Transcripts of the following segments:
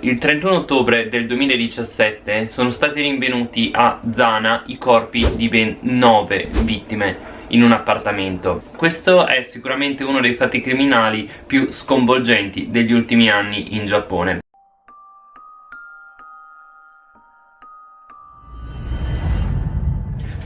Il 31 ottobre del 2017 sono stati rinvenuti a Zana i corpi di ben 9 vittime in un appartamento. Questo è sicuramente uno dei fatti criminali più sconvolgenti degli ultimi anni in Giappone.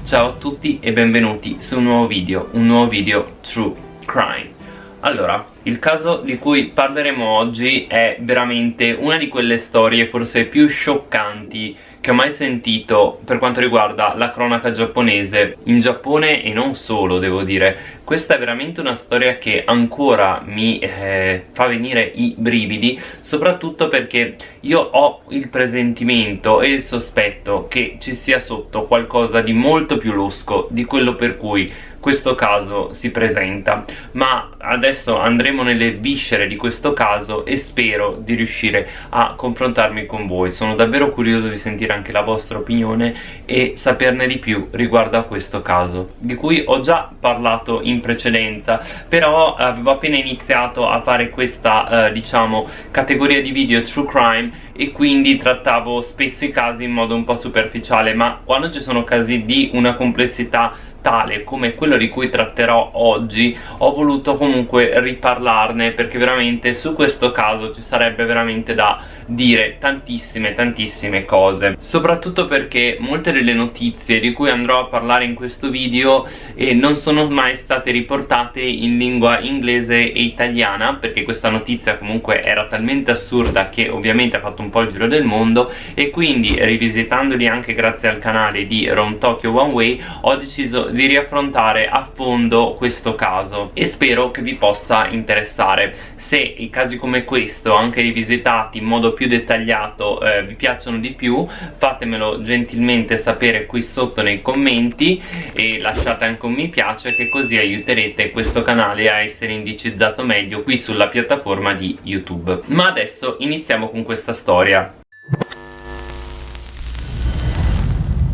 Ciao a tutti e benvenuti su un nuovo video, un nuovo video True Crime allora, il caso di cui parleremo oggi è veramente una di quelle storie forse più scioccanti che ho mai sentito per quanto riguarda la cronaca giapponese in Giappone e non solo devo dire. Questa è veramente una storia che ancora mi eh, fa venire i brividi soprattutto perché io ho il presentimento e il sospetto che ci sia sotto qualcosa di molto più losco di quello per cui questo caso si presenta. Ma adesso andremo nelle viscere di questo caso e spero di riuscire a confrontarmi con voi. Sono davvero curioso di sentire anche la vostra opinione e saperne di più riguardo a questo caso di cui ho già parlato in precedenza però avevo appena iniziato a fare questa eh, diciamo categoria di video true crime e quindi trattavo spesso i casi in modo un po' superficiale ma quando ci sono casi di una complessità tale come quello di cui tratterò oggi ho voluto comunque riparlarne perché veramente su questo caso ci sarebbe veramente da dire tantissime tantissime cose. Soprattutto perché molte delle notizie di cui andrò a parlare in questo video eh, non sono mai state riportate in lingua inglese e italiana perché questa notizia comunque era talmente assurda che ovviamente ha fatto un po' il giro del mondo e quindi rivisitandoli anche grazie al canale di Rom Tokyo One Way ho deciso di riaffrontare a fondo questo caso e spero che vi possa interessare se i casi come questo anche rivisitati in modo più dettagliato eh, vi piacciono di più fatemelo gentilmente sapere qui sotto nei commenti e lasciate anche un mi piace che così aiuterete questo canale a essere indicizzato meglio qui sulla piattaforma di YouTube. Ma adesso iniziamo con questa storia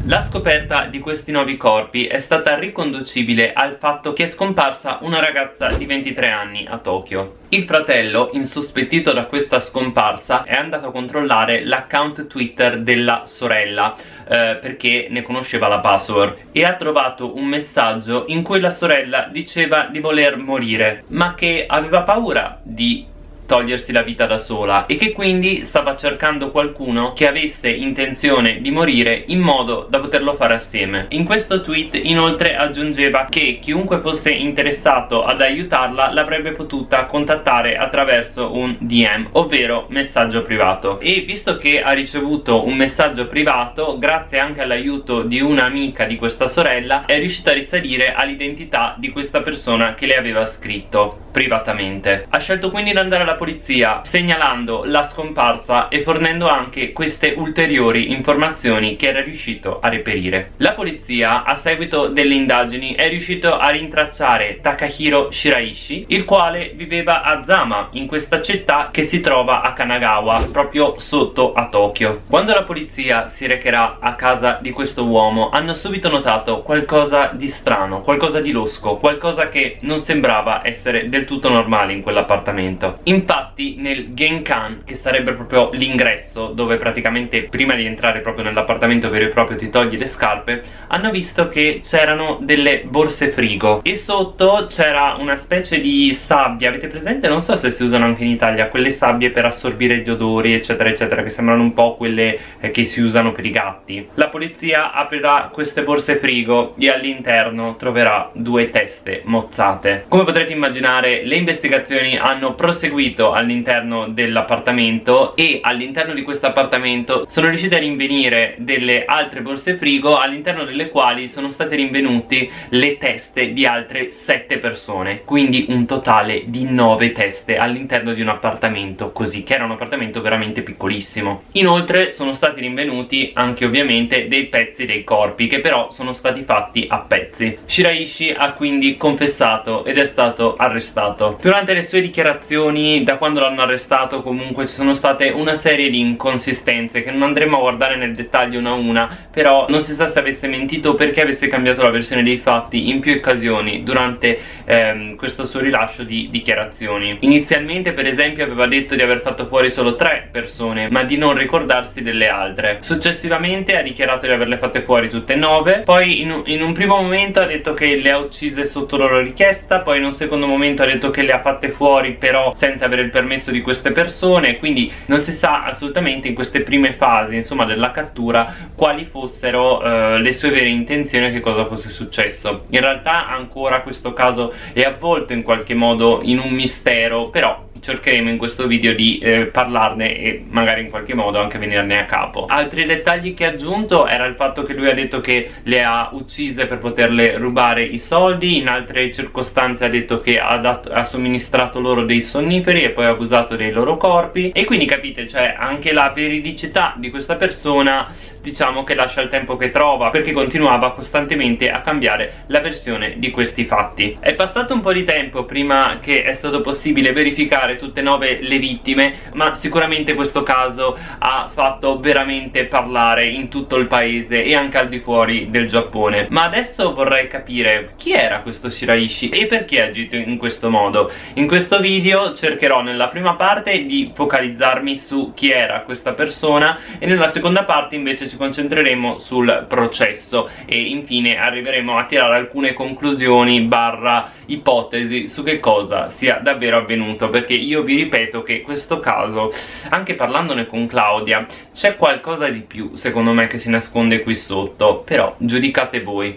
La scoperta di questi nuovi corpi è stata riconducibile al fatto che è scomparsa una ragazza di 23 anni a Tokyo. Il fratello, insospettito da questa scomparsa, è andato a controllare l'account Twitter della sorella eh, perché ne conosceva la password e ha trovato un messaggio in cui la sorella diceva di voler morire ma che aveva paura di togliersi la vita da sola e che quindi stava cercando qualcuno che avesse intenzione di morire in modo da poterlo fare assieme. In questo tweet inoltre aggiungeva che chiunque fosse interessato ad aiutarla l'avrebbe potuta contattare attraverso un DM, ovvero messaggio privato. E visto che ha ricevuto un messaggio privato, grazie anche all'aiuto di un'amica di questa sorella, è riuscita a risalire all'identità di questa persona che le aveva scritto privatamente. Ha scelto quindi di andare alla alla polizia segnalando la scomparsa e fornendo anche queste ulteriori informazioni che era riuscito a reperire. La polizia a seguito delle indagini è riuscito a rintracciare Takahiro Shiraishi il quale viveva a Zama in questa città che si trova a Kanagawa proprio sotto a Tokyo. Quando la polizia si recherà a casa di questo uomo hanno subito notato qualcosa di strano, qualcosa di losco, qualcosa che non sembrava essere del tutto normale in quell'appartamento. In infatti nel Genkan che sarebbe proprio l'ingresso dove praticamente prima di entrare proprio nell'appartamento vero e proprio ti togli le scarpe hanno visto che c'erano delle borse frigo. E sotto c'era una specie di sabbia. Avete presente? non so se si usano anche in Italia quelle sabbie per assorbire gli odori eccetera eccetera che sembrano un po' quelle eh, che si usano per i gatti. La polizia aprirà queste borse frigo e all'interno troverà due teste mozzate. Come potrete immaginare le investigazioni hanno proseguito seguito all'interno dell'appartamento e all'interno di questo appartamento sono riusciti a rinvenire delle altre borse frigo all'interno delle quali sono state rinvenute le teste di altre 7 persone quindi un totale di 9 teste all'interno di un appartamento così che era un appartamento veramente piccolissimo. Inoltre sono stati rinvenuti anche ovviamente dei pezzi dei corpi che però sono stati fatti a pezzi. Shiraishi ha quindi confessato ed è stato arrestato. Durante le sue dichiarazioni da quando l'hanno arrestato comunque ci sono state una serie di inconsistenze che non andremo a guardare nel dettaglio una a una però non si sa se avesse mentito o perché avesse cambiato la versione dei fatti in più occasioni durante ehm, questo suo rilascio di dichiarazioni. Inizialmente per esempio aveva detto di aver fatto fuori solo tre persone ma di non ricordarsi delle altre. Successivamente ha dichiarato di averle fatte fuori tutte e nove poi in in un primo momento ha detto che le ha uccise sotto loro richiesta poi in un secondo momento ha detto che le ha fatte fuori però senza avere il permesso di queste persone quindi non si sa assolutamente in queste prime fasi insomma della cattura quali fossero eh, le sue vere intenzioni e che cosa fosse successo. In realtà ancora questo caso è avvolto in qualche modo in un mistero però cercheremo in questo video di eh, parlarne e magari in qualche modo anche venirne a capo. Altri dettagli che ha aggiunto era il fatto che lui ha detto che le ha uccise per poterle rubare i soldi in altre circostanze ha detto che ha, dato, ha somministrato loro dei sonniferi e poi ha abusato dei loro corpi. E quindi capite cioè anche la veridicità di questa persona diciamo che lascia il tempo che trova perché continuava costantemente a cambiare la versione di questi fatti. È passato un po' di tempo prima che è stato possibile verificare tutte e nove le vittime ma sicuramente questo caso ha fatto veramente parlare in tutto il paese e anche al di fuori del Giappone. Ma adesso vorrei capire chi era questo Shiraishi e perché ha agito in questo modo? In questo video cercherò nella prima parte di focalizzarmi su chi era questa persona e nella seconda parte invece ci concentreremo sul processo e infine arriveremo a tirare alcune conclusioni barra ipotesi su che cosa sia davvero avvenuto perché io vi ripeto che questo caso anche parlandone con Claudia c'è qualcosa di più secondo me che si nasconde qui sotto però giudicate voi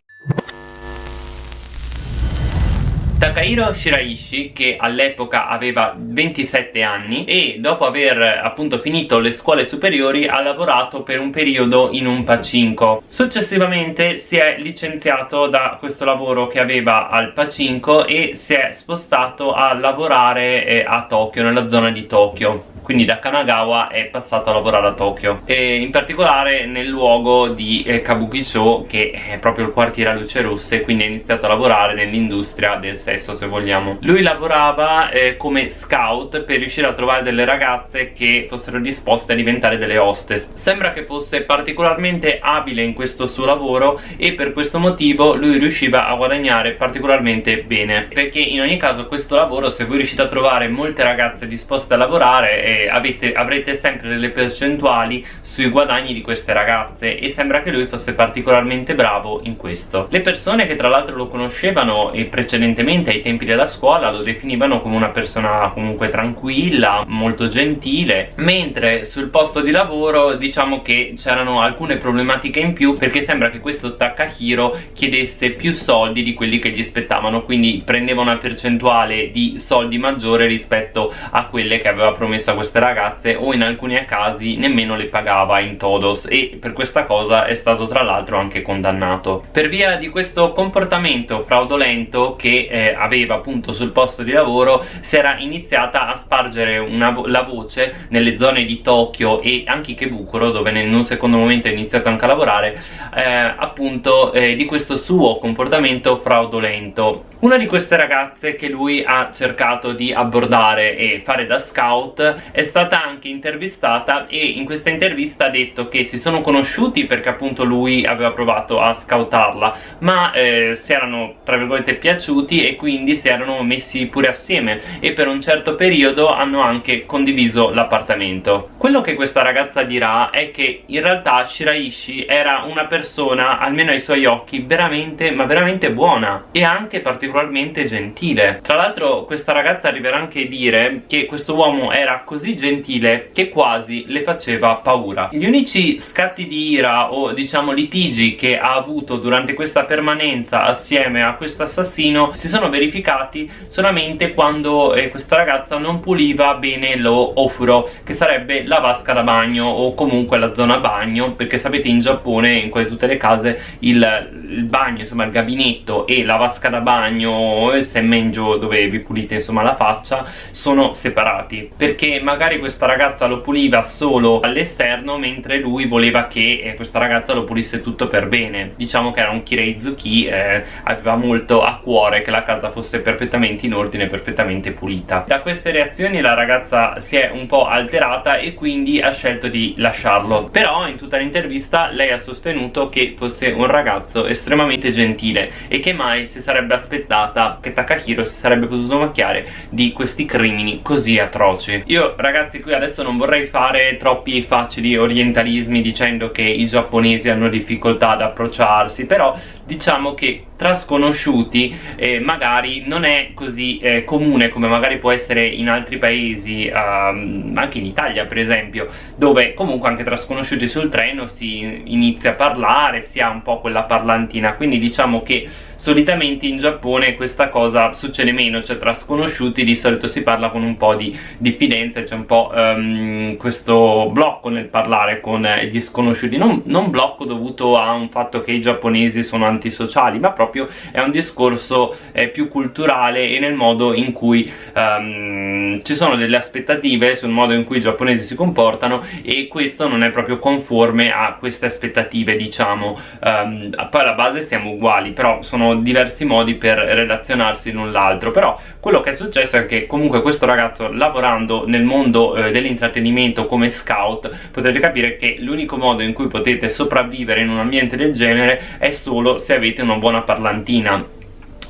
Takahiro Shiraishi che all'epoca aveva 27 anni e dopo aver appunto finito le scuole superiori ha lavorato per un periodo in un Pacinco. Successivamente si è licenziato da questo lavoro che aveva al Pacinco e si è spostato a lavorare eh, a Tokyo, nella zona di Tokyo quindi da Kanagawa è passato a lavorare a Tokyo. E in particolare nel luogo di eh, Kabukicho che è proprio il quartiere a luce rosse quindi ha iniziato a lavorare nell'industria del sesso se vogliamo. Lui lavorava eh, come scout per riuscire a trovare delle ragazze che fossero disposte a diventare delle hostess. Sembra che fosse particolarmente abile in questo suo lavoro e per questo motivo lui riusciva a guadagnare particolarmente bene. Perché in ogni caso questo lavoro se voi riuscite a trovare molte ragazze disposte a lavorare avete, avrete sempre delle percentuali sui guadagni di queste ragazze e sembra che lui fosse particolarmente bravo in questo. Le persone che tra l'altro lo conoscevano e precedentemente ai tempi della scuola lo definivano come una persona comunque tranquilla molto gentile mentre sul posto di lavoro diciamo che c'erano alcune problematiche in più perché sembra che questo Takahiro chiedesse più soldi di quelli che gli spettavano quindi prendeva una percentuale di soldi maggiore rispetto a quelle che aveva promesso a questa queste ragazze o in alcuni casi nemmeno le pagava in todos e per questa cosa è stato tra l'altro anche condannato. Per via di questo comportamento fraudolento che eh, aveva appunto sul posto di lavoro si era iniziata a spargere una, la voce nelle zone di Tokyo e anche Ikebukuro dove in un secondo momento ha iniziato anche a lavorare eh, appunto eh, di questo suo comportamento fraudolento. Una di queste ragazze che lui ha cercato di abbordare e fare da scout è stata anche intervistata e in questa intervista ha detto che si sono conosciuti perché appunto lui aveva provato a scoutarla ma eh, si erano tra virgolette piaciuti e quindi si erano messi pure assieme e per un certo periodo hanno anche condiviso l'appartamento. Quello che questa ragazza dirà è che in realtà Shiraishi era una persona almeno ai suoi occhi veramente ma veramente buona e anche particolarmente gentile. Tra l'altro questa ragazza arriverà anche a dire che questo uomo era così gentile che quasi le faceva paura. Gli unici scatti di ira o diciamo litigi che ha avuto durante questa permanenza assieme a questo assassino si sono verificati solamente quando eh, questa ragazza non puliva bene lo ofuro che sarebbe la vasca da bagno o comunque la zona bagno perché sapete in Giappone in quasi tutte le case il, il bagno insomma il gabinetto e la vasca da bagno e il semmenjo dove vi pulite insomma la faccia sono separati. Perché magari questa ragazza lo puliva solo all'esterno mentre lui voleva che eh, questa ragazza lo pulisse tutto per bene. Diciamo che era un Kireizuki eh, aveva molto a cuore che la casa fosse perfettamente in ordine perfettamente pulita. Da queste reazioni la ragazza si è un po' alterata e quindi ha scelto di lasciarlo. Però in tutta l'intervista lei ha sostenuto che fosse un ragazzo estremamente gentile e che mai si sarebbe aspettata che Takahiro si sarebbe potuto macchiare di questi crimini così atroci. Io ragazzi qui adesso non vorrei fare troppi facili orientalismi dicendo che i giapponesi hanno difficoltà ad approcciarsi però diciamo che tra sconosciuti eh, magari non è così eh, comune come magari può essere in altri paesi um, anche in Italia per esempio dove comunque anche tra sconosciuti sul treno si inizia a parlare si ha un po' quella parlantina. Quindi diciamo che solitamente in Giappone questa cosa succede meno cioè tra sconosciuti di solito si parla con un po' di diffidenza c'è un po' um, questo blocco nel parlare con gli sconosciuti. Non, non blocco dovuto a un fatto che i giapponesi sono antisociali ma proprio è un discorso eh, più culturale e nel modo in cui um, ci sono delle aspettative sul modo in cui i giapponesi si comportano e questo non è proprio conforme a queste aspettative diciamo. Um, poi alla base siamo uguali però sono diversi modi per relazionarsi l'un l'altro. Però quello che è successo è che comunque questo ragazzo lavorando nel mondo eh, dell'intrattenimento come scout potete capire che l'unico modo in cui potete sopravvivere in un ambiente del genere è solo se avete una buona parlantina.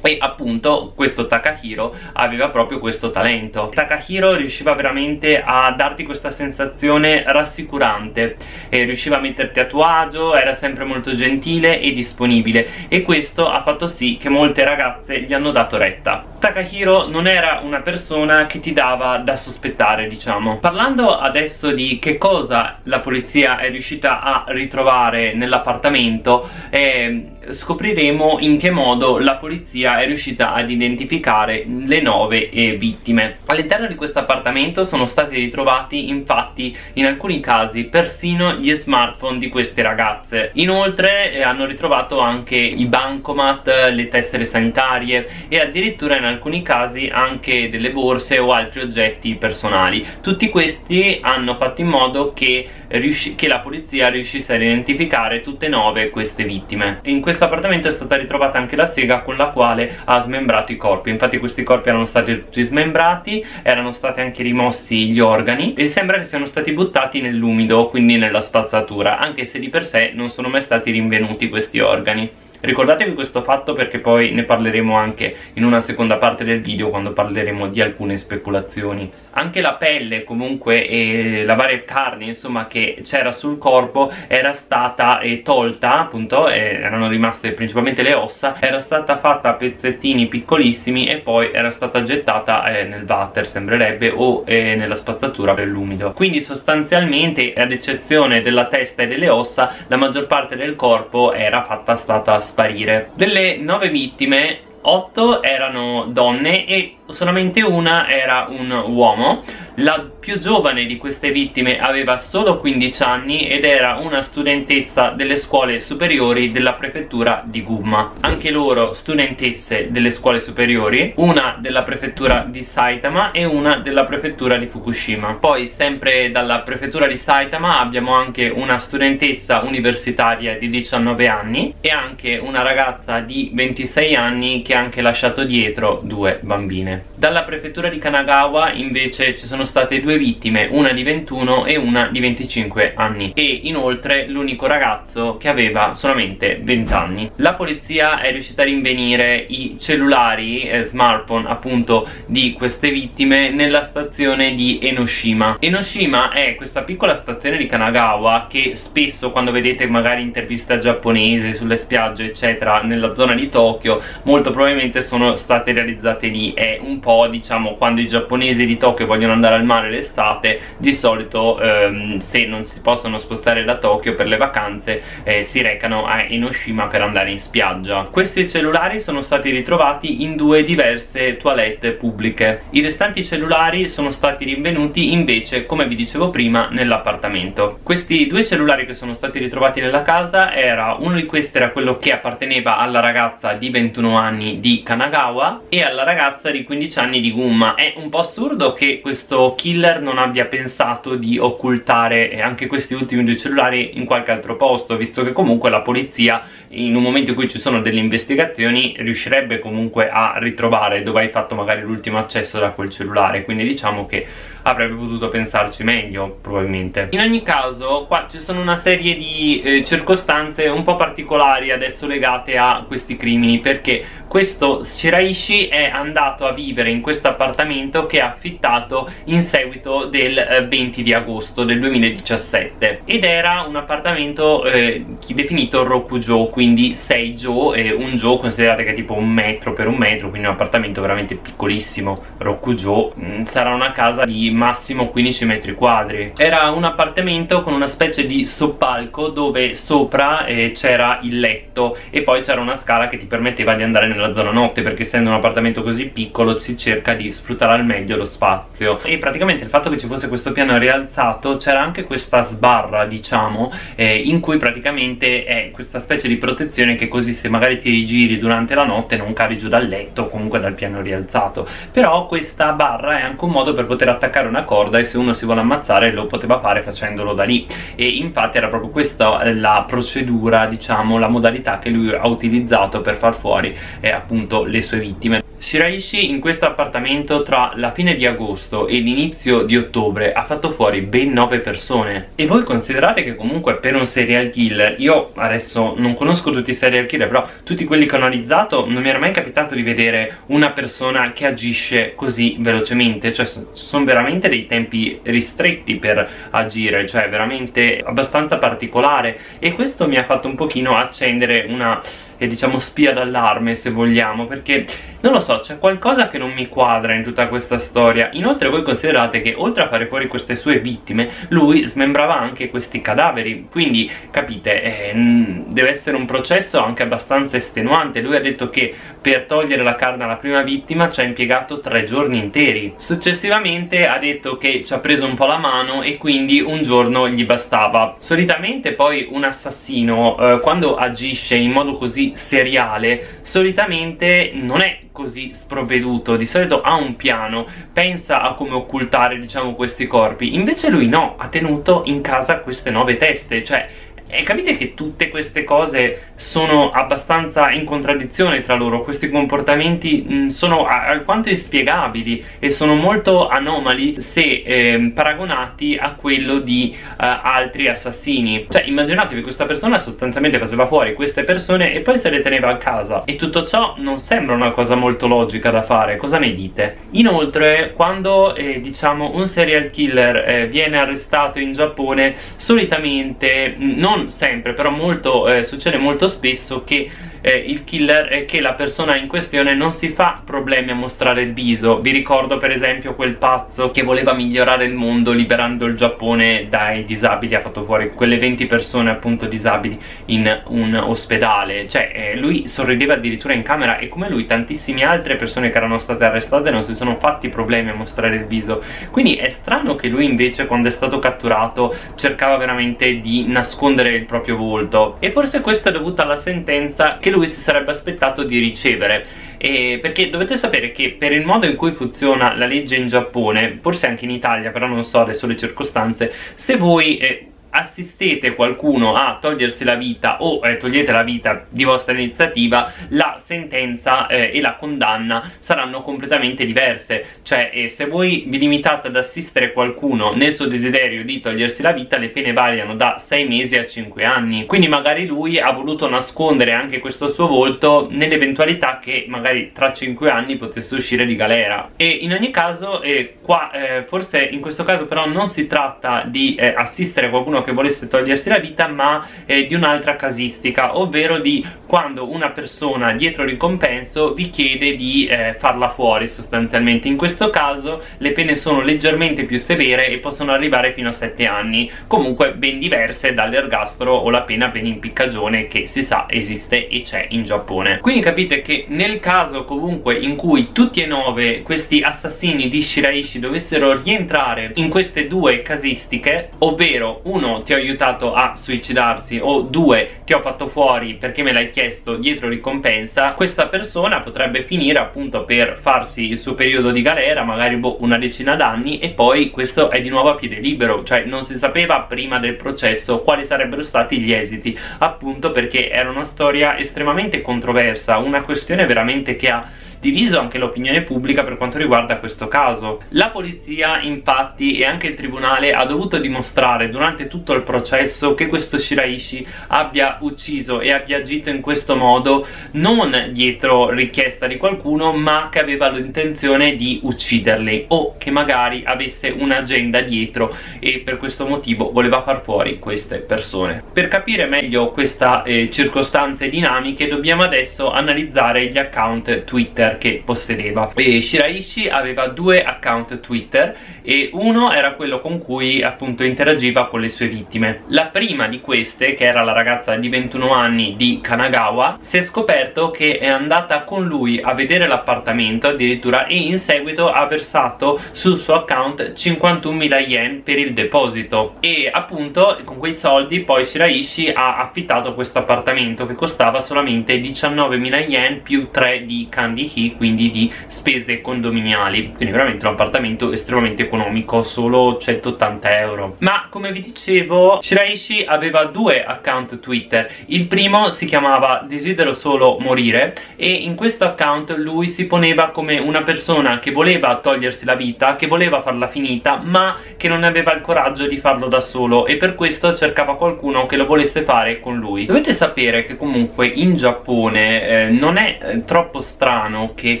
E appunto questo Takahiro aveva proprio questo talento. Takahiro riusciva veramente a darti questa sensazione rassicurante e riusciva a metterti a tuo agio, era sempre molto gentile e disponibile. E questo ha fatto sì che molte ragazze gli hanno dato retta. Takahiro non era una persona che ti dava da sospettare diciamo. Parlando adesso di che cosa la polizia è riuscita a ritrovare nell'appartamento eh, scopriremo in che modo la polizia è riuscita ad identificare le nove eh, vittime. All'interno di questo appartamento sono stati ritrovati infatti in alcuni casi persino gli smartphone di queste ragazze. Inoltre eh, hanno ritrovato anche i bancomat, le tessere sanitarie e addirittura in alcuni casi anche delle borse o altri oggetti personali. Tutti questi hanno fatto in modo che, che la polizia riuscisse ad identificare tutte e nove queste vittime. In questo appartamento è stata ritrovata anche la sega con la quale ha smembrato i corpi. Infatti questi corpi erano stati tutti smembrati erano stati anche rimossi gli organi e sembra che siano stati buttati nell'umido quindi nella spazzatura anche se di per sé non sono mai stati rinvenuti questi organi. Ricordatevi questo fatto perché poi ne parleremo anche in una seconda parte del video quando parleremo di alcune speculazioni anche la pelle comunque e la varia carne insomma che c'era sul corpo era stata eh, tolta appunto eh, erano rimaste principalmente le ossa era stata fatta a pezzettini piccolissimi e poi era stata gettata eh, nel water sembrerebbe o eh, nella spazzatura per l'umido. Quindi sostanzialmente ad eccezione della testa e delle ossa la maggior parte del corpo era fatta stata sparire. Delle nove vittime 8 erano donne e solamente una era un uomo la più giovane di queste vittime aveva solo 15 anni ed era una studentessa delle scuole superiori della prefettura di Gumma. Anche loro studentesse delle scuole superiori una della prefettura di Saitama e una della prefettura di Fukushima. Poi sempre dalla prefettura di Saitama abbiamo anche una studentessa universitaria di 19 anni e anche una ragazza di 26 anni che ha anche lasciato dietro due bambine. Dalla prefettura di Kanagawa invece ci sono state due vittime, una di 21 e una di 25 anni e inoltre l'unico ragazzo che aveva solamente 20 anni. La polizia è riuscita a rinvenire i cellulari eh, smartphone appunto di queste vittime nella stazione di Enoshima. Enoshima è questa piccola stazione di Kanagawa che spesso quando vedete magari interviste giapponesi sulle spiagge eccetera nella zona di Tokyo molto probabilmente sono state realizzate lì, è un po' diciamo quando i giapponesi di Tokyo vogliono andare al mare l'estate di solito ehm, se non si possono spostare da Tokyo per le vacanze eh, si recano a Enoshima per andare in spiaggia. Questi cellulari sono stati ritrovati in due diverse toilette pubbliche. I restanti cellulari sono stati rinvenuti invece come vi dicevo prima nell'appartamento. Questi due cellulari che sono stati ritrovati nella casa era uno di questi era quello che apparteneva alla ragazza di 21 anni di Kanagawa e alla ragazza di 15 anni di Gumma. È un po' assurdo che questo killer non abbia pensato di occultare anche questi ultimi due cellulari in qualche altro posto visto che comunque la polizia in un momento in cui ci sono delle investigazioni riuscirebbe comunque a ritrovare dove hai fatto magari l'ultimo accesso da quel cellulare. Quindi diciamo che avrebbe potuto pensarci meglio probabilmente. In ogni caso qua ci sono una serie di eh, circostanze un po' particolari adesso legate a questi crimini perché questo Shiraishi è andato a vivere in questo appartamento che ha affittato in seguito del 20 eh, di agosto del 2017 ed era un appartamento eh, definito Rokujo quindi 6 jo e un jo considerate che è tipo un metro per un metro quindi un appartamento veramente piccolissimo. Rokujo mm, sarà una casa di massimo 15 metri quadri. Era un appartamento con una specie di soppalco dove sopra eh, c'era il letto e poi c'era una scala che ti permetteva di andare nella zona notte perché essendo un appartamento così piccolo si cerca di sfruttare al meglio lo spazio. E praticamente il fatto che ci fosse questo piano rialzato c'era anche questa sbarra diciamo eh, in cui praticamente è questa specie di protezione che così se magari ti rigiri durante la notte non cari giù dal letto o comunque dal piano rialzato. Però questa barra è anche un modo per poter attaccare una corda e se uno si vuole ammazzare lo poteva fare facendolo da lì. E infatti era proprio questa la procedura diciamo la modalità che lui ha utilizzato per far fuori eh, appunto le sue vittime Shiraishi in questo appartamento tra la fine di agosto e l'inizio di ottobre ha fatto fuori ben 9 persone. E voi considerate che comunque per un serial killer io adesso non conosco tutti i serial killer però tutti quelli che ho analizzato non mi era mai capitato di vedere una persona che agisce così velocemente. Cioè sono veramente dei tempi ristretti per agire cioè veramente abbastanza particolare. E questo mi ha fatto un pochino accendere una e diciamo spia d'allarme se vogliamo perché non lo so c'è qualcosa che non mi quadra in tutta questa storia. Inoltre voi considerate che oltre a fare fuori queste sue vittime lui smembrava anche questi cadaveri. Quindi capite eh, deve essere un processo anche abbastanza estenuante. Lui ha detto che per togliere la carne alla prima vittima ci ha impiegato tre giorni interi. Successivamente ha detto che ci ha preso un po' la mano e quindi un giorno gli bastava. Solitamente poi un assassino eh, quando agisce in modo così seriale solitamente non è così sprovveduto. Di solito ha un piano pensa a come occultare diciamo questi corpi. Invece lui no ha tenuto in casa queste nove teste. Cioè e capite che tutte queste cose sono abbastanza in contraddizione tra loro. Questi comportamenti mh, mm, sono alquanto inspiegabili e sono molto anomali se eh, paragonati a quello di uh, altri assassini. Cioè immaginatevi questa persona sostanzialmente faceva fuori queste persone e poi se le teneva a casa. E tutto ciò non sembra una cosa molto logica da fare. Cosa ne dite? inoltre quando eh, diciamo un serial killer eh, viene arrestato in Giappone solitamente mm, non non sempre però molto, eh, succede molto spesso che eh, il killer è che la persona in questione non si fa problemi a mostrare il viso. Vi ricordo per esempio quel pazzo che voleva migliorare il mondo liberando il Giappone dai disabili. Ha fatto fuori quelle 20 persone appunto disabili in un ospedale. Cioè eh, lui sorrideva addirittura in camera e come lui tantissime altre persone che erano state arrestate non si sono fatti problemi a mostrare il viso. Quindi è strano che lui invece quando è stato catturato cercava veramente di nascondere il proprio volto. E forse questo è dovuto alla sentenza che lui lui si sarebbe aspettato di ricevere. E perché dovete sapere che per il modo in cui funziona la legge in Giappone forse anche in Italia però non so adesso le circostanze se voi eh, assistete qualcuno a togliersi la vita o eh, togliete la vita di vostra iniziativa la sentenza eh, e la condanna saranno completamente diverse. Cioè eh, se voi vi limitate ad assistere qualcuno nel suo desiderio di togliersi la vita le pene variano da 6 mesi a 5 anni. Quindi magari lui ha voluto nascondere anche questo suo volto nell'eventualità che magari tra 5 anni potesse uscire di galera. E in ogni caso eh, qua eh, forse in questo caso però non si tratta di eh, assistere qualcuno che volesse togliersi la vita ma eh, di un'altra casistica ovvero di quando una persona dietro ricompenso vi chiede di eh, farla fuori sostanzialmente. In questo caso le pene sono leggermente più severe e possono arrivare fino a 7 anni comunque ben diverse dall'ergastolo o la pena per impiccagione che si sa esiste e c'è in Giappone. Quindi capite che nel caso comunque in cui tutti e nove questi assassini di Shiraishi dovessero rientrare in queste due casistiche ovvero uno uno ti ho aiutato a suicidarsi o due ti ho fatto fuori perché me l'hai chiesto dietro ricompensa questa persona potrebbe finire appunto per farsi il suo periodo di galera magari boh, una decina d'anni e poi questo è di nuovo a piede libero cioè non si sapeva prima del processo quali sarebbero stati gli esiti appunto perché era una storia estremamente controversa una questione veramente che ha diviso anche l'opinione pubblica per quanto riguarda questo caso. La polizia infatti e anche il tribunale ha dovuto dimostrare durante tutto il processo che questo Shiraishi abbia ucciso e abbia agito in questo modo non dietro richiesta di qualcuno ma che aveva l'intenzione di ucciderli o che magari avesse un'agenda dietro e per questo motivo voleva far fuori queste persone. Per capire meglio queste eh, circostanze dinamiche dobbiamo adesso analizzare gli account Twitter Che possedeva. E Shiraishi aveva due account Twitter e uno era quello con cui appunto interagiva con le sue vittime. La prima di queste che era la ragazza di 21 anni di Kanagawa si è scoperto che è andata con lui a vedere l'appartamento addirittura e in seguito ha versato sul suo account 51.000 yen per il deposito. E appunto con quei soldi poi Shiraishi ha affittato questo appartamento che costava solamente 19.000 yen più 3 di Candy Quindi di spese condominiali. Quindi veramente un appartamento estremamente economico solo 180 euro. Ma come vi dicevo Shiraishi aveva due account Twitter. Il primo si chiamava desidero solo morire e in questo account lui si poneva come una persona che voleva togliersi la vita che voleva farla finita ma che non aveva il coraggio di farlo da solo e per questo cercava qualcuno che lo volesse fare con lui. Dovete sapere che comunque in Giappone eh, non è eh, troppo strano che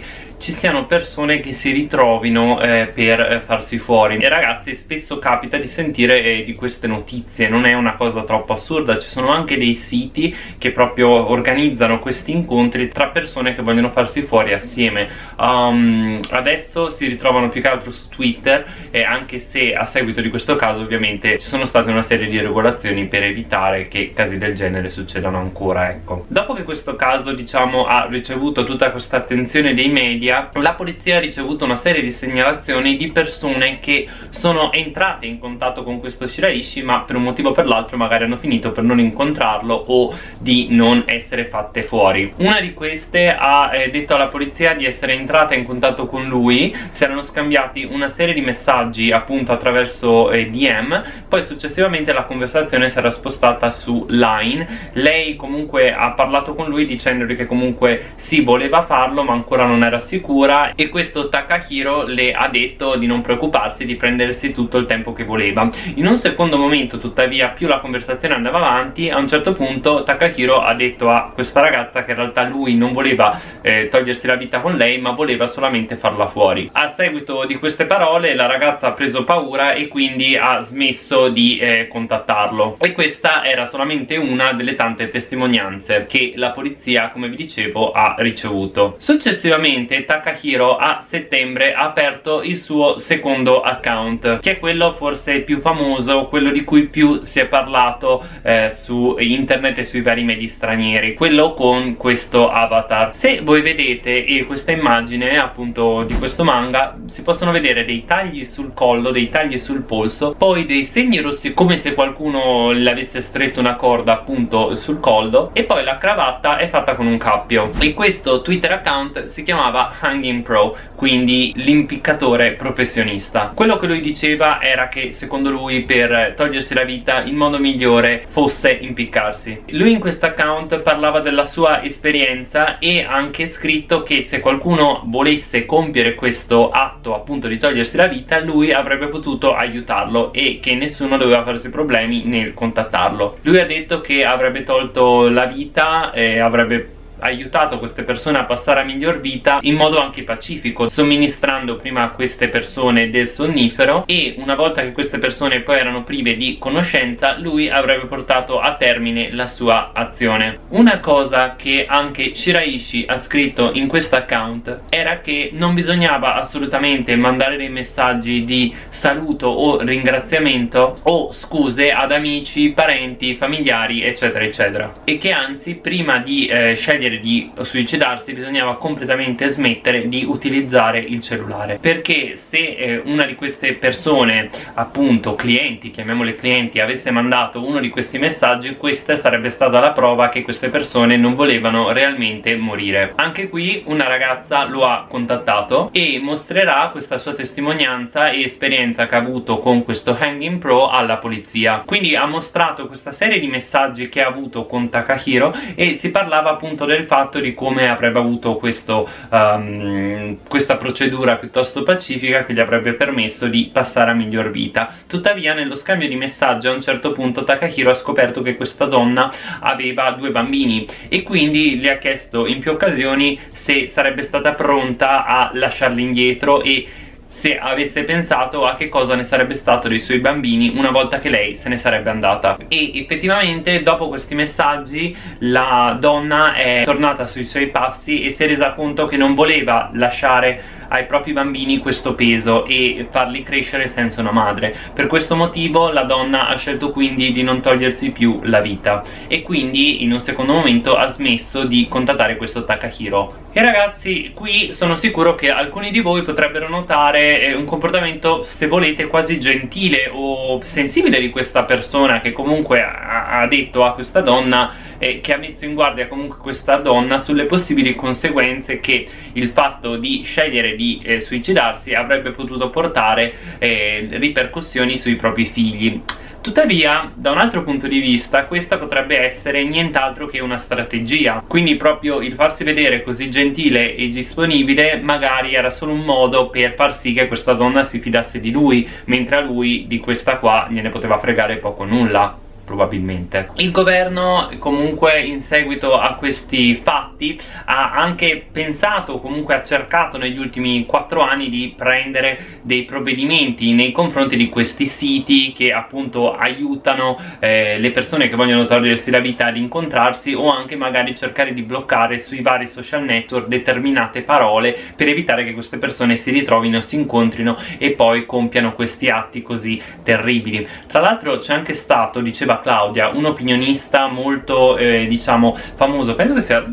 ci siano persone che si ritrovino eh, per eh, farsi fuori. E ragazzi spesso capita di sentire eh, di queste notizie. Non è una cosa troppo assurda. Ci sono anche dei siti che proprio organizzano questi incontri tra persone che vogliono farsi fuori assieme. Um, adesso si ritrovano più che altro su Twitter e anche se a seguito di questo caso ovviamente ci sono state una serie di regolazioni per evitare che casi del genere succedano ancora ecco. Dopo che questo caso diciamo ha ricevuto tutta questa attenzione dei media media la polizia ha ricevuto una serie di segnalazioni di persone che sono entrate in contatto con questo Shiraishi ma per un motivo o per l'altro magari hanno finito per non incontrarlo o di non essere fatte fuori. Una di queste ha eh, detto alla polizia di essere entrata in contatto con lui si erano scambiati una serie di messaggi appunto attraverso eh, DM poi successivamente la conversazione si era spostata su Line. Lei comunque ha parlato con lui dicendogli che comunque sì voleva farlo ma ancora non era sicuro sicura e questo Takahiro le ha detto di non preoccuparsi di prendersi tutto il tempo che voleva. In un secondo momento tuttavia più la conversazione andava avanti a un certo punto Takahiro ha detto a questa ragazza che in realtà lui non voleva eh, togliersi la vita con lei ma voleva solamente farla fuori. A seguito di queste parole la ragazza ha preso paura e quindi ha smesso di eh, contattarlo. E questa era solamente una delle tante testimonianze che la polizia come vi dicevo ha ricevuto. Successivamente Takahiro a settembre ha aperto il suo secondo account che è quello forse più famoso, quello di cui più si è parlato eh, su internet e sui vari media stranieri quello con questo avatar. Se voi vedete e questa immagine appunto di questo manga si possono vedere dei tagli sul collo, dei tagli sul polso poi dei segni rossi come se qualcuno le avesse stretto una corda appunto sul collo e poi la cravatta è fatta con un cappio. E questo twitter account si chiamava Hanging Pro quindi l'impiccatore professionista. Quello che lui diceva era che secondo lui per togliersi la vita il modo migliore fosse impiccarsi. Lui in questo account parlava della sua esperienza e ha anche scritto che se qualcuno volesse compiere questo atto appunto di togliersi la vita lui avrebbe potuto aiutarlo e che nessuno doveva farsi problemi nel contattarlo. Lui ha detto che avrebbe tolto la vita e avrebbe aiutato queste persone a passare a miglior vita in modo anche pacifico somministrando prima a queste persone del sonnifero e una volta che queste persone poi erano prive di conoscenza lui avrebbe portato a termine la sua azione. Una cosa che anche Shiraishi ha scritto in questo account era che non bisognava assolutamente mandare dei messaggi di saluto o ringraziamento o scuse ad amici, parenti, familiari eccetera eccetera. E che anzi prima di eh, scegliere scegliere di suicidarsi bisognava completamente smettere di utilizzare il cellulare. Perché se eh, una di queste persone appunto clienti, chiamiamole clienti avesse mandato uno di questi messaggi questa sarebbe stata la prova che queste persone non volevano realmente morire. Anche qui una ragazza lo ha contattato e mostrerà questa sua testimonianza e esperienza che ha avuto con questo Hanging Pro alla polizia. Quindi ha mostrato questa serie di messaggi che ha avuto con Takahiro e si parlava appunto del fatto di come avrebbe avuto questo, um, questa procedura piuttosto pacifica che gli avrebbe permesso di passare a miglior vita. Tuttavia nello scambio di messaggi a un certo punto Takahiro ha scoperto che questa donna aveva due bambini e quindi le ha chiesto in più occasioni se sarebbe stata pronta a lasciarli indietro e se avesse pensato a che cosa ne sarebbe stato dei suoi bambini una volta che lei se ne sarebbe andata. E effettivamente dopo questi messaggi la donna è tornata sui suoi passi e si è resa conto che non voleva lasciare ai propri bambini questo peso e farli crescere senza una madre. Per questo motivo la donna ha scelto quindi di non togliersi più la vita. E quindi in un secondo momento ha smesso di contattare questo Takahiro e ragazzi qui sono sicuro che alcuni di voi potrebbero notare eh, un comportamento se volete quasi gentile o sensibile di questa persona che comunque ha, detto a questa donna eh, che ha messo in guardia comunque questa donna sulle possibili conseguenze che il fatto di scegliere di eh, suicidarsi avrebbe potuto portare eh, ripercussioni sui propri figli Tuttavia, da un altro punto di vista, questa potrebbe essere nient'altro che una strategia. Quindi proprio il farsi vedere così gentile e disponibile magari era solo un modo per far sì che questa donna si fidasse di lui Mentre a lui di questa qua gliene poteva fregare poco nulla probabilmente. Il governo comunque in seguito a questi fatti ha anche pensato comunque ha cercato negli ultimi quattro anni di prendere dei provvedimenti nei confronti di questi siti che appunto aiutano eh, le persone che vogliono togliersi la vita ad incontrarsi o anche magari cercare di bloccare sui vari social network determinate parole per evitare che queste persone si ritrovino, si incontrino e poi compiano questi atti così terribili. Tra l'altro c'è anche stato, diceva Claudia, un opinionista molto, eh, diciamo, famoso, penso che sia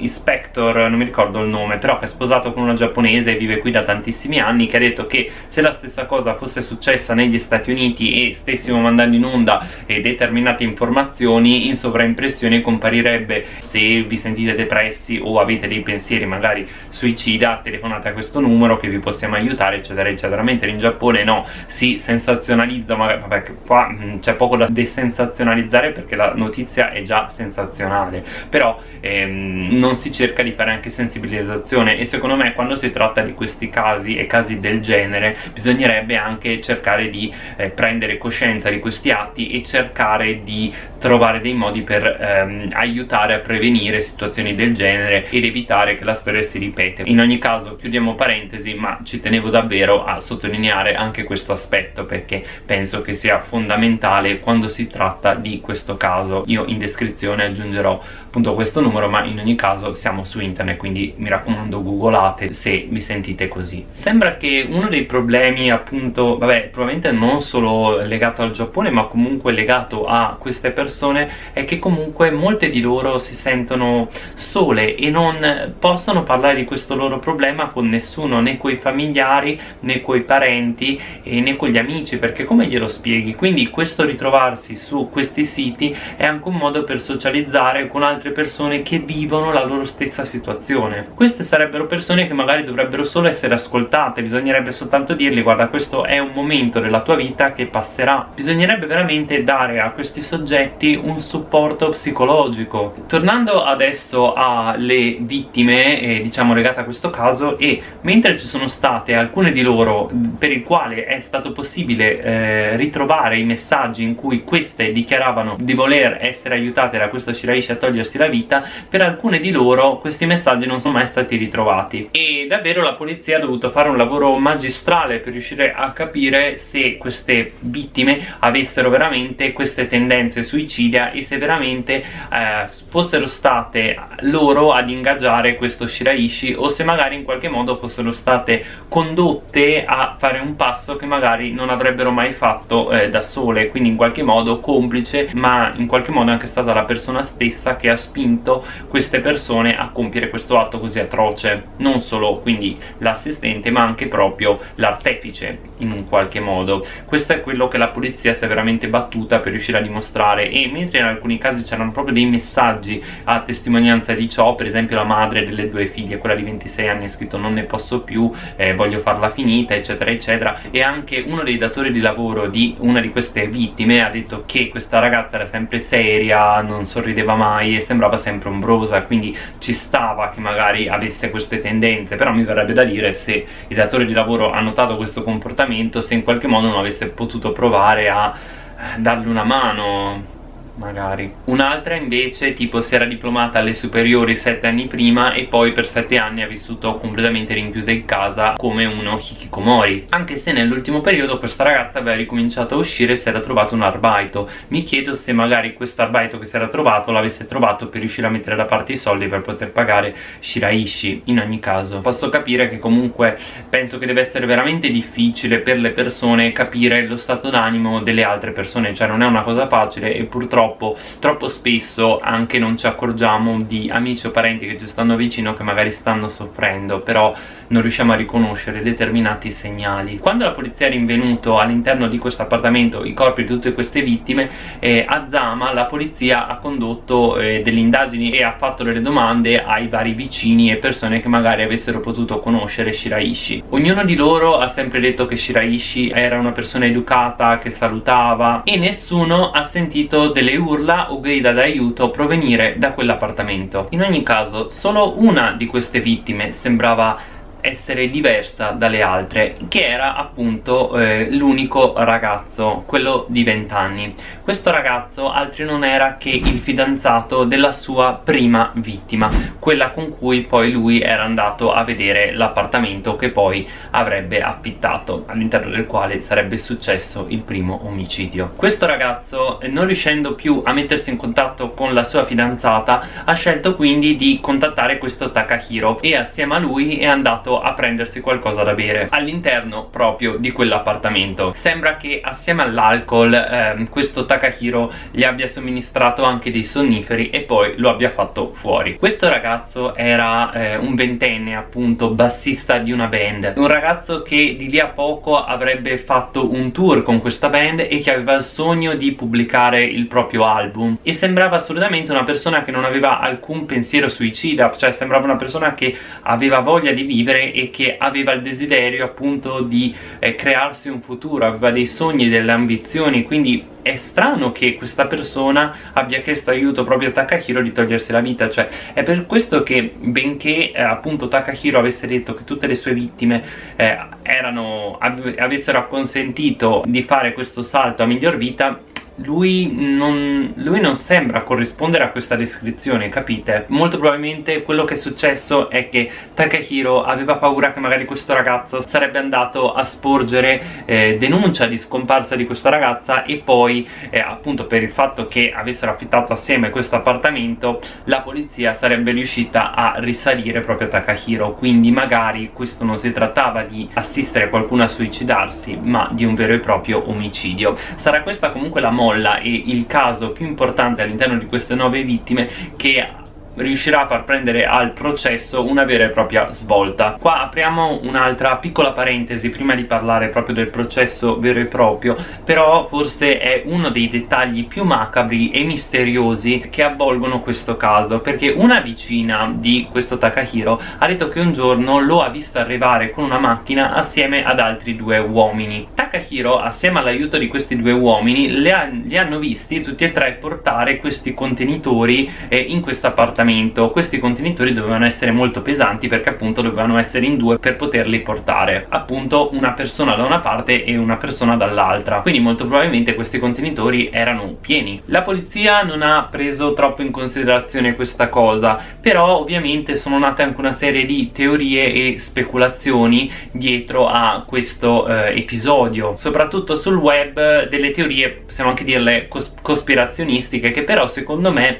Inspector, non mi ricordo il nome, però che è sposato con una giapponese e vive qui da tantissimi anni, che ha detto che se la stessa cosa fosse successa negli Stati Uniti e stessimo mandando in onda eh, determinate informazioni, in sovraimpressione comparirebbe se vi sentite depressi o avete dei pensieri magari suicida, telefonate a questo numero che vi possiamo aiutare, eccetera, eccetera. Mentre in Giappone no, si sensazionalizza, ma vabbè, qua c'è poco da desensazionalizzare perché la notizia è già sensazionale, però ehm, non si cerca di fare anche sensibilizzazione e secondo me quando si tratta di questi casi e casi del genere bisognerebbe anche cercare di eh, prendere coscienza di questi atti e cercare di trovare dei modi per ehm, aiutare a prevenire situazioni del genere ed evitare che la storia si ripete in ogni caso chiudiamo parentesi ma ci tenevo davvero a sottolineare anche questo aspetto perché penso che sia fondamentale quando si tratta di questo caso. Io in descrizione aggiungerò appunto questo numero ma in ogni caso siamo su internet quindi mi raccomando googolate se vi sentite così. Sembra che uno dei problemi appunto vabbè probabilmente non solo legato al Giappone ma comunque legato a queste persone è che comunque molte di loro si sentono sole e non possono parlare di questo loro problema con nessuno né coi familiari né coi parenti né con gli amici perché come glielo spieghi? Quindi questo ritrovarsi su questi siti è anche un modo per socializzare con altre persone che vivono la loro stessa situazione. Queste sarebbero persone che magari dovrebbero solo essere ascoltate bisognerebbe soltanto dirgli guarda questo è un momento della tua vita che passerà. Bisognerebbe veramente dare a questi soggetti un supporto psicologico. Tornando adesso alle vittime eh, diciamo legate a questo caso e mentre ci sono state alcune di loro per il quale è stato possibile eh, ritrovare i messaggi in cui queste dichiaravano di voler essere aiutate da questo Shiraishi a togliersi la vita per alcune di loro questi messaggi non sono mai stati ritrovati. E davvero la polizia ha dovuto fare un lavoro magistrale per riuscire a capire se queste vittime avessero veramente queste tendenze suicidia e se veramente eh, fossero state loro ad ingaggiare questo Shiraishi o se magari in qualche modo fossero state condotte a fare un passo che magari non avrebbero mai fatto eh, da sole. Quindi in qualche modo complice ma in qualche modo è anche stata la persona stessa che ha spinto queste persone a compiere questo atto così atroce. Non solo quindi l'assistente ma anche proprio l'artefice in un qualche modo. Questo è quello che la polizia si è veramente battuta per riuscire a dimostrare. E mentre in alcuni casi c'erano proprio dei messaggi a testimonianza di ciò per esempio la madre delle due figlie quella di 26 anni ha scritto non ne posso più eh, voglio farla finita eccetera eccetera. E anche uno dei datori di lavoro di una di queste vittime ha detto che questa ragazza era sempre seria non sorrideva mai e sembrava sempre ombrosa quindi ci stava che magari avesse queste tendenze. Però mi verrebbe da dire se il datore di lavoro ha notato questo comportamento se in qualche modo non avesse potuto provare a eh, dargli una mano magari. Un'altra invece tipo si era diplomata alle superiori sette anni prima e poi per sette anni ha vissuto completamente rinchiusa in casa come uno hikikomori. Anche se nell'ultimo periodo questa ragazza aveva ricominciato a uscire e si era trovato un arbaito. Mi chiedo se magari questo arbaito che si era trovato l'avesse trovato per riuscire a mettere da parte i soldi per poter pagare Shiraishi in ogni caso. Posso capire che comunque penso che deve essere veramente difficile per le persone capire lo stato d'animo delle altre persone cioè non è una cosa facile e purtroppo purtroppo troppo spesso anche non ci accorgiamo di amici o parenti che ci stanno vicino che magari stanno soffrendo però non riusciamo a riconoscere determinati segnali. Quando la polizia è rinvenuto all'interno di questo appartamento i corpi di tutte queste vittime eh, a Zama la polizia ha condotto eh, delle indagini e ha fatto delle domande ai vari vicini e persone che magari avessero potuto conoscere Shiraishi. Ognuno di loro ha sempre detto che Shiraishi era una persona educata che salutava e nessuno ha sentito delle urla o grida d'aiuto provenire da quell'appartamento. In ogni caso solo una di queste vittime sembrava essere diversa dalle altre che era appunto eh, l'unico ragazzo quello di 20 anni questo ragazzo altri non era che il fidanzato della sua prima vittima quella con cui poi lui era andato a vedere l'appartamento che poi avrebbe affittato all'interno del quale sarebbe successo il primo omicidio. Questo ragazzo non riuscendo più a mettersi in contatto con la sua fidanzata ha scelto quindi di contattare questo Takahiro e assieme a lui è andato andato a prendersi qualcosa da bere all'interno proprio di quell'appartamento. Sembra che assieme all'alcol ehm, questo Takahiro gli abbia somministrato anche dei sonniferi e poi lo abbia fatto fuori. Questo ragazzo era eh, un ventenne appunto bassista di una band. Un ragazzo che di lì a poco avrebbe fatto un tour con questa band e che aveva il sogno di pubblicare il proprio album. E sembrava assolutamente una persona che non aveva alcun pensiero suicida cioè sembrava una persona che aveva voglia di vivere vivere e che aveva il desiderio appunto di eh, crearsi un futuro, aveva dei sogni, delle ambizioni, quindi è strano che questa persona abbia chiesto aiuto proprio a Takahiro di togliersi la vita, cioè è per questo che benché eh, appunto Takahiro avesse detto che tutte le sue vittime eh, erano, avessero acconsentito di fare questo salto a miglior vita lui non, lui non, sembra corrispondere a questa descrizione, capite? Molto probabilmente quello che è successo è che Takahiro aveva paura che magari questo ragazzo sarebbe andato a sporgere eh, denuncia di scomparsa di questa ragazza e poi eh, appunto per il fatto che avessero affittato assieme questo appartamento la polizia sarebbe riuscita a risalire proprio Takahiro quindi magari questo non si trattava di assistere qualcuno a suicidarsi ma di un vero e proprio omicidio sarà questa comunque la moda molla e il caso più importante all'interno di queste nove vittime che riuscirà a far prendere al processo una vera e propria svolta. Qua apriamo un'altra piccola parentesi prima di parlare proprio del processo vero e proprio però forse è uno dei dettagli più macabri e misteriosi che avvolgono questo caso perché una vicina di questo Takahiro ha detto che un giorno lo ha visto arrivare con una macchina assieme ad altri due uomini. Takahiro assieme all'aiuto di questi due uomini li, ha, li hanno visti tutti e tre portare questi contenitori eh, in questo appartamento appartamento questi contenitori dovevano essere molto pesanti perché appunto dovevano essere in due per poterli portare appunto una persona da una parte e una persona dall'altra. Quindi molto probabilmente questi contenitori erano pieni. La polizia non ha preso troppo in considerazione questa cosa però ovviamente sono nate anche una serie di teorie e speculazioni dietro a questo eh, episodio soprattutto sul web delle teorie possiamo anche dirle cos cospirazionistiche che però secondo me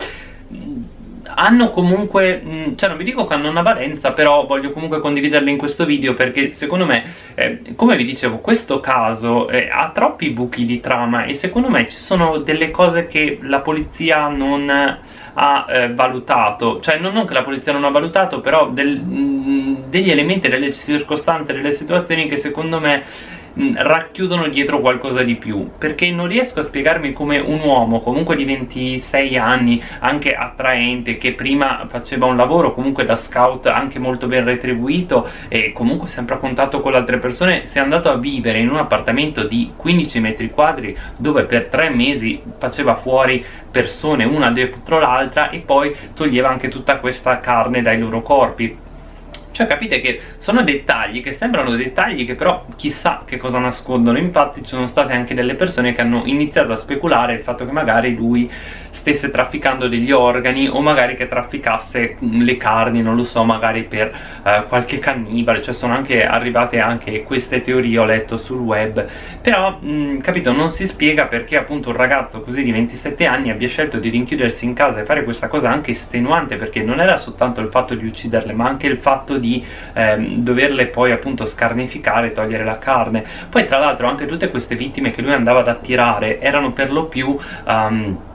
hanno comunque, mm, cioè non vi dico che hanno una valenza, però voglio comunque condividerle in questo video perché secondo me, eh, come vi dicevo, questo caso eh, ha troppi buchi di trama e secondo me ci sono delle cose che la polizia non ha eh, valutato, cioè non, non, che la polizia non ha valutato, però del, mh, mm, degli elementi, delle circostanze, delle situazioni che secondo me Mm, racchiudono dietro qualcosa di più. Perché non riesco a spiegarmi come un uomo comunque di 26 anni anche attraente che prima faceva un lavoro comunque da scout anche molto ben retribuito e comunque sempre a contatto con le altre persone sia andato a vivere in un appartamento di 15 metri quadri dove per tre mesi faceva fuori persone una dietro l'altra e poi toglieva anche tutta questa carne dai loro corpi cioè capite che sono dettagli che sembrano dettagli che però chissà che cosa nascondono. Infatti ci sono state anche delle persone che hanno iniziato a speculare il fatto che magari lui stesse trafficando degli organi o magari che trafficasse le carni, non lo so, magari per eh, qualche cannibale, cioè sono anche arrivate anche queste teorie, ho letto sul web, però, mh, capito, non si spiega perché appunto un ragazzo così di 27 anni abbia scelto di rinchiudersi in casa e fare questa cosa anche estenuante, perché non era soltanto il fatto di ucciderle, ma anche il fatto di ehm, doverle poi appunto scarnificare, togliere la carne. Poi tra l'altro anche tutte queste vittime che lui andava ad attirare erano per lo più... Um,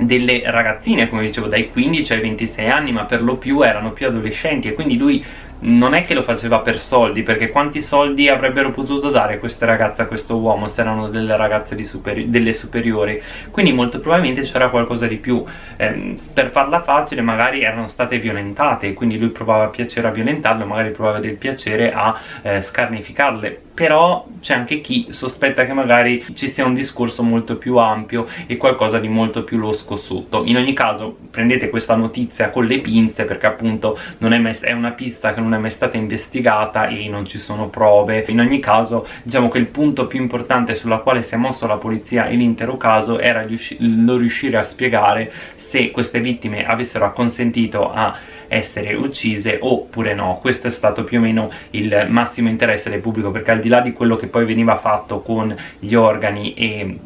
delle ragazzine, come dicevo, dai 15 ai 26 anni, ma per lo più erano più adolescenti e quindi lui non è che lo faceva per soldi, perché quanti soldi avrebbero potuto dare queste ragazze a questo uomo se erano delle ragazze superi delle superiori? Quindi molto probabilmente c'era qualcosa di più. Eh, per farla facile magari erano state violentate, quindi lui provava piacere a violentarle, magari provava del piacere a eh, scarnificarle. Però c'è anche chi sospetta che magari ci sia un discorso molto più ampio e qualcosa di molto più losco sotto. In ogni caso prendete questa notizia con le pinze perché appunto è, mai, è una pista che non è mai stata investigata e non ci sono prove in ogni caso diciamo che il punto più importante sulla quale si è mosso la polizia in l'intero caso era non riuscire a spiegare se queste vittime avessero acconsentito a essere uccise oppure no. Questo è stato più o meno il massimo interesse del pubblico perché al di là di quello che poi veniva fatto con gli organi e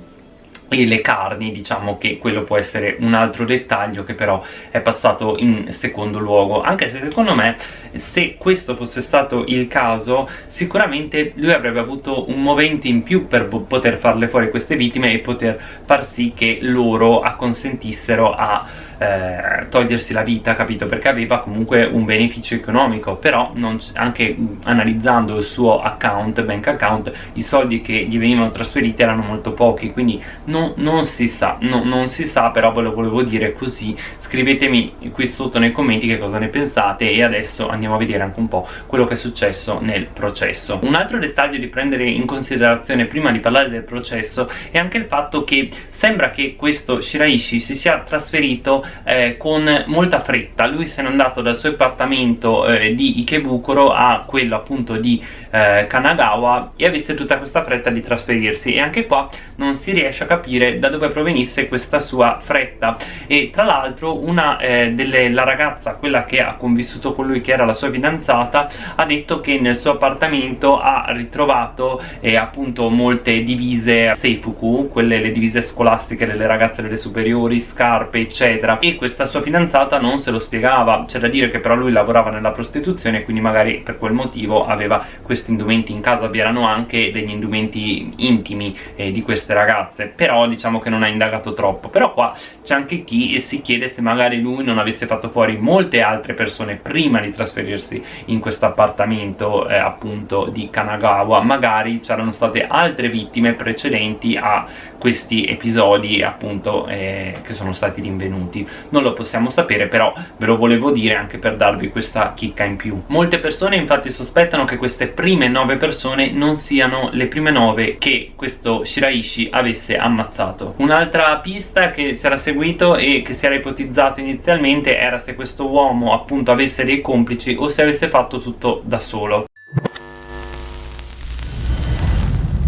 e le carni diciamo che quello può essere un altro dettaglio che però è passato in secondo luogo. Anche se secondo me se questo fosse stato il caso sicuramente lui avrebbe avuto un movente in più per poter farle fuori queste vittime e poter far sì che loro acconsentissero a eh, togliersi la vita, capito? Perché aveva comunque un beneficio economico, però anche analizzando il suo account, bank account, i soldi che gli venivano trasferiti erano molto pochi, quindi non, non si sa, no, non si sa, però ve lo volevo dire così, scrivetemi qui sotto nei commenti che cosa ne pensate e adesso andiamo a vedere anche un po' quello che è successo nel processo. Un altro dettaglio di prendere in considerazione prima di parlare del processo è anche il fatto che sembra che questo Shiraishi si sia trasferito eh, con molta fretta. Lui se n'è andato dal suo appartamento eh, di Ikebukuro a quello appunto di eh, Kanagawa e avesse tutta questa fretta di trasferirsi. E anche qua non si riesce a capire da dove provenisse questa sua fretta. E tra l'altro una eh, delle la ragazza quella che ha convissuto con lui che era la sua fidanzata ha detto che nel suo appartamento ha ritrovato eh, appunto molte divise Seifuku quelle le divise scolastiche delle ragazze delle superiori scarpe eccetera. E questa sua fidanzata non se lo spiegava. C'è da dire che però lui lavorava nella prostituzione quindi magari per quel motivo aveva questi indumenti in casa vi erano anche degli indumenti intimi eh, di queste ragazze. Però diciamo che non ha indagato troppo. Però qua c'è anche chi si chiede se magari lui non avesse fatto fuori molte altre persone prima di trasferirsi in questo appartamento eh, appunto di Kanagawa. Magari c'erano state altre vittime precedenti a questi episodi appunto eh, che sono stati rinvenuti. Non lo possiamo sapere però ve lo volevo dire anche per darvi questa chicca in più. Molte persone infatti sospettano che queste prime 9 persone non siano le prime 9 che questo Shiraishi avesse ammazzato. Un'altra pista che si era seguito e che si era ipotizzato inizialmente era se questo uomo appunto avesse dei complici o se avesse fatto tutto da solo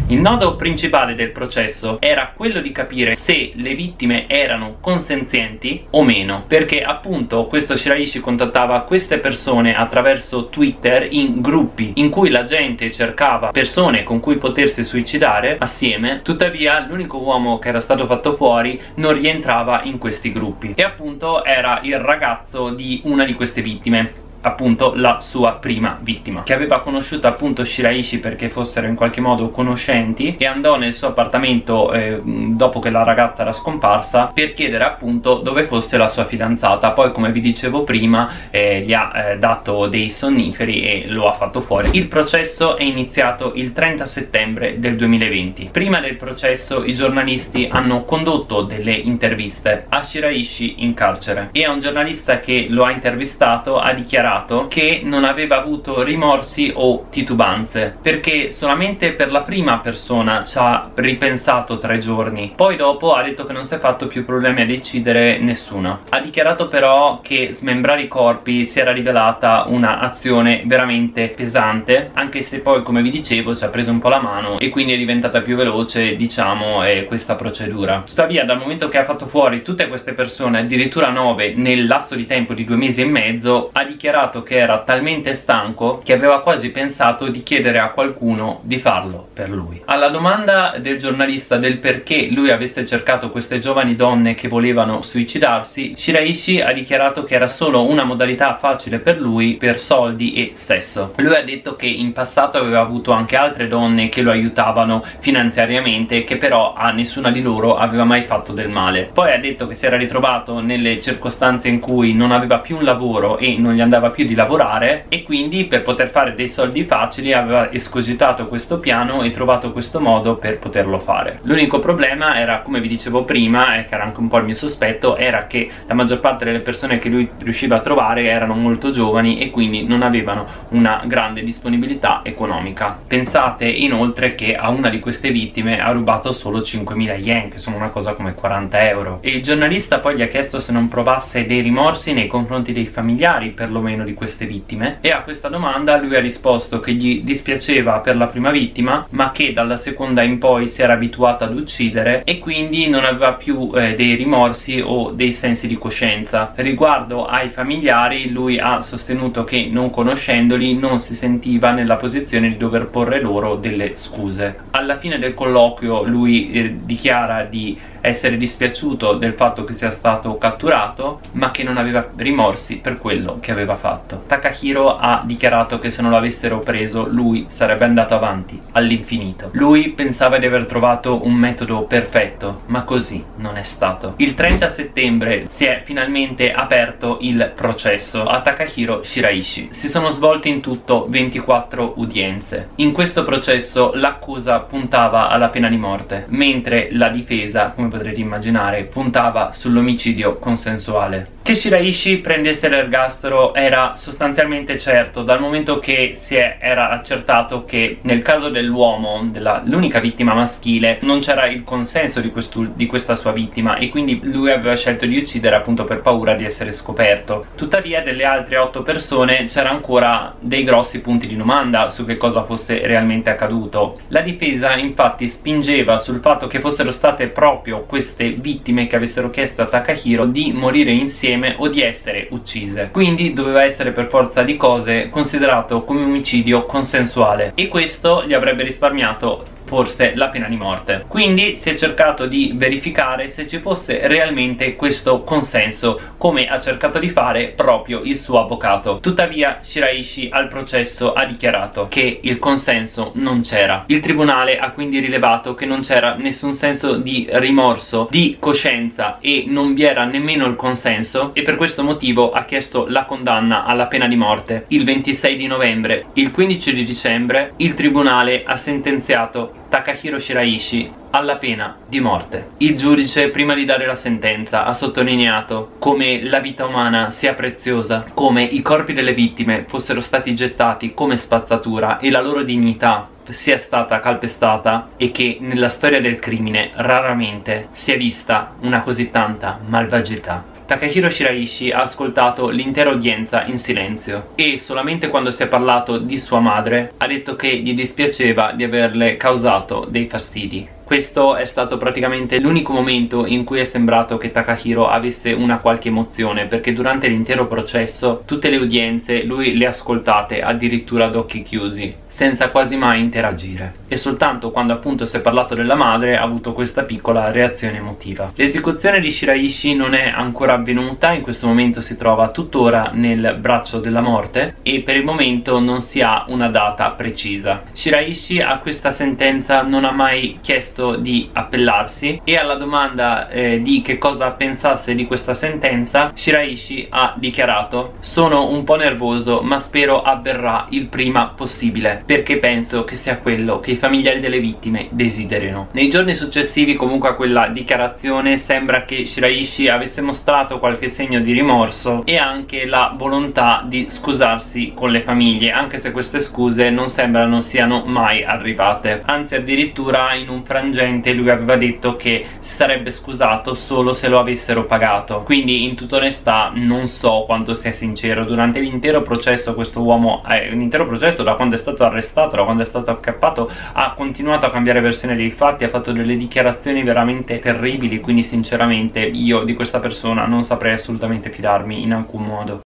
Il nodo principale del processo era quello di capire se le vittime erano consenzienti o meno perché appunto questo Shiraishi contattava queste persone attraverso Twitter in gruppi in cui la gente cercava persone con cui potersi suicidare assieme. Tuttavia l'unico uomo che era stato fatto fuori non rientrava in questi gruppi. E appunto era il ragazzo di una di queste vittime appunto la sua prima vittima che aveva conosciuto appunto Shiraishi perché fossero in qualche modo conoscenti e andò nel suo appartamento eh, dopo che la ragazza era scomparsa per chiedere appunto dove fosse la sua fidanzata. Poi come vi dicevo prima eh, gli ha eh, dato dei sonniferi e lo ha fatto fuori. Il processo è iniziato il 30 settembre del 2020 prima del processo i giornalisti hanno condotto delle interviste a Shiraishi in carcere e a un giornalista che lo ha intervistato ha dichiarato dichiarato che non aveva avuto rimorsi o titubanze perché solamente per la prima persona ci ha ripensato tre giorni. Poi dopo ha detto che non si è fatto più problemi a decidere nessuno. Ha dichiarato però che smembrare i corpi si era rivelata una azione veramente pesante anche se poi come vi dicevo ci ha preso un po' la mano e quindi è diventata più veloce diciamo eh, questa procedura. Tuttavia dal momento che ha fatto fuori tutte queste persone addirittura 9 nel lasso di tempo di due mesi e mezzo ha dichiarato dichiarato che era talmente stanco che aveva quasi pensato di chiedere a qualcuno di farlo per lui. Alla domanda del giornalista del perché lui avesse cercato queste giovani donne che volevano suicidarsi Shiraishi ha dichiarato che era solo una modalità facile per lui per soldi e sesso. Lui ha detto che in passato aveva avuto anche altre donne che lo aiutavano finanziariamente che però a nessuna di loro aveva mai fatto del male. Poi ha detto che si era ritrovato nelle circostanze in cui non aveva più un lavoro e non gli andava più di lavorare e quindi per poter fare dei soldi facili aveva escogitato questo piano e trovato questo modo per poterlo fare. L'unico problema era come vi dicevo prima e che era anche un po' il mio sospetto era che la maggior parte delle persone che lui riusciva a trovare erano molto giovani e quindi non avevano una grande disponibilità economica. Pensate inoltre che a una di queste vittime ha rubato solo 5.000 yen che sono una cosa come 40 euro. E il giornalista poi gli ha chiesto se non provasse dei rimorsi nei confronti dei familiari perlomeno di queste vittime? E a questa domanda lui ha risposto che gli dispiaceva per la prima vittima ma che dalla seconda in poi si era abituato ad uccidere e quindi non aveva più eh, dei rimorsi o dei sensi di coscienza. Riguardo ai familiari lui ha sostenuto che non conoscendoli non si sentiva nella posizione di dover porre loro delle scuse. Alla fine del colloquio lui eh, dichiara di essere dispiaciuto del fatto che sia stato catturato ma che non aveva rimorsi per quello che aveva fatto. Takahiro ha dichiarato che se non l'avessero preso lui sarebbe andato avanti all'infinito. Lui pensava di aver trovato un metodo perfetto ma così non è stato. Il 30 settembre si è finalmente aperto il processo a Takahiro Shiraishi. Si sono svolte in tutto 24 udienze. In questo processo l'accusa puntava alla pena di morte mentre la difesa come potrete immaginare puntava sull'omicidio consensuale che Shiraishi prendesse l'ergastolo era sostanzialmente certo dal momento che si è, era accertato che nel caso dell'uomo, l'unica vittima maschile, non c'era il consenso di, di, questa sua vittima e quindi lui aveva scelto di uccidere appunto per paura di essere scoperto. Tuttavia delle altre otto persone c'era ancora dei grossi punti di domanda su che cosa fosse realmente accaduto. La difesa infatti spingeva sul fatto che fossero state proprio queste vittime che avessero chiesto a Takahiro di morire insieme insieme o di essere uccise. Quindi doveva essere per forza di cose considerato come omicidio consensuale. E questo gli avrebbe risparmiato forse la pena di morte. Quindi si è cercato di verificare se ci fosse realmente questo consenso come ha cercato di fare proprio il suo avvocato. Tuttavia Shiraishi al processo ha dichiarato che il consenso non c'era. Il tribunale ha quindi rilevato che non c'era nessun senso di rimorso di coscienza e non vi era nemmeno il consenso e per questo motivo ha chiesto la condanna alla pena di morte. Il 26 di novembre il 15 di dicembre il tribunale ha sentenziato Takahiro Shiraishi alla pena di morte. Il giudice prima di dare la sentenza ha sottolineato come la vita umana sia preziosa, come i corpi delle vittime fossero stati gettati come spazzatura e la loro dignità sia stata calpestata e che nella storia del crimine raramente si è vista una così tanta malvagità. Takahiro Shiraishi ha ascoltato l'intera udienza in silenzio e solamente quando si è parlato di sua madre ha detto che gli dispiaceva di averle causato dei fastidi questo è stato praticamente l'unico momento in cui è sembrato che Takahiro avesse una qualche emozione perché durante l'intero processo tutte le udienze lui le ha ascoltate addirittura ad occhi chiusi senza quasi mai interagire. E soltanto quando appunto si è parlato della madre ha avuto questa piccola reazione emotiva. L'esecuzione di Shiraishi non è ancora avvenuta in questo momento si trova tuttora nel braccio della morte e per il momento non si ha una data precisa. Shiraishi a questa sentenza non ha mai chiesto chiesto di appellarsi. E alla domanda eh, di che cosa pensasse di questa sentenza Shiraishi ha dichiarato sono un po' nervoso ma spero avverrà il prima possibile perché penso che sia quello che i familiari delle vittime desiderino. Nei giorni successivi comunque a quella dichiarazione sembra che Shiraishi avesse mostrato qualche segno di rimorso e anche la volontà di scusarsi con le famiglie anche se queste scuse non sembrano siano mai arrivate. Anzi addirittura in un frangente frangente lui aveva detto che si sarebbe scusato solo se lo avessero pagato. Quindi in tutta onestà non so quanto sia sincero. Durante l'intero processo questo uomo eh, l'intero processo da quando è stato arrestato da quando è stato accappato ha continuato a cambiare versione dei fatti ha fatto delle dichiarazioni veramente terribili. Quindi sinceramente io di questa persona non saprei assolutamente fidarmi in alcun modo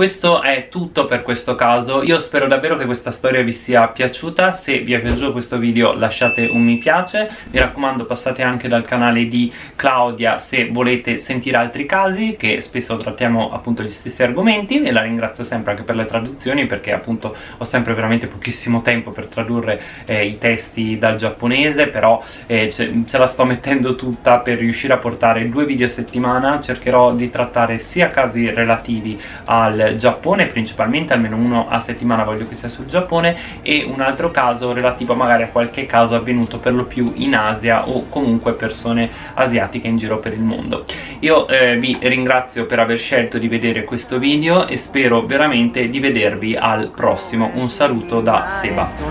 questo è tutto per questo caso, io spero davvero che questa storia vi sia piaciuta, se vi è piaciuto questo video lasciate un mi piace, mi raccomando passate anche dal canale di Claudia se volete sentire altri casi, che spesso trattiamo appunto gli stessi argomenti e la ringrazio sempre anche per le traduzioni perché appunto ho sempre veramente pochissimo tempo per tradurre eh, i testi dal giapponese, però eh, ce, ce la sto mettendo tutta per riuscire a portare due video a settimana, cercherò di trattare sia casi relativi al Giappone principalmente almeno uno a settimana voglio che sia sul Giappone e un altro caso relativo magari a qualche caso avvenuto per lo più in Asia o comunque persone asiatiche in giro per il mondo. Io eh, vi ringrazio per aver scelto di vedere questo video e spero veramente di vedervi al prossimo. Un saluto da Seba. Ciao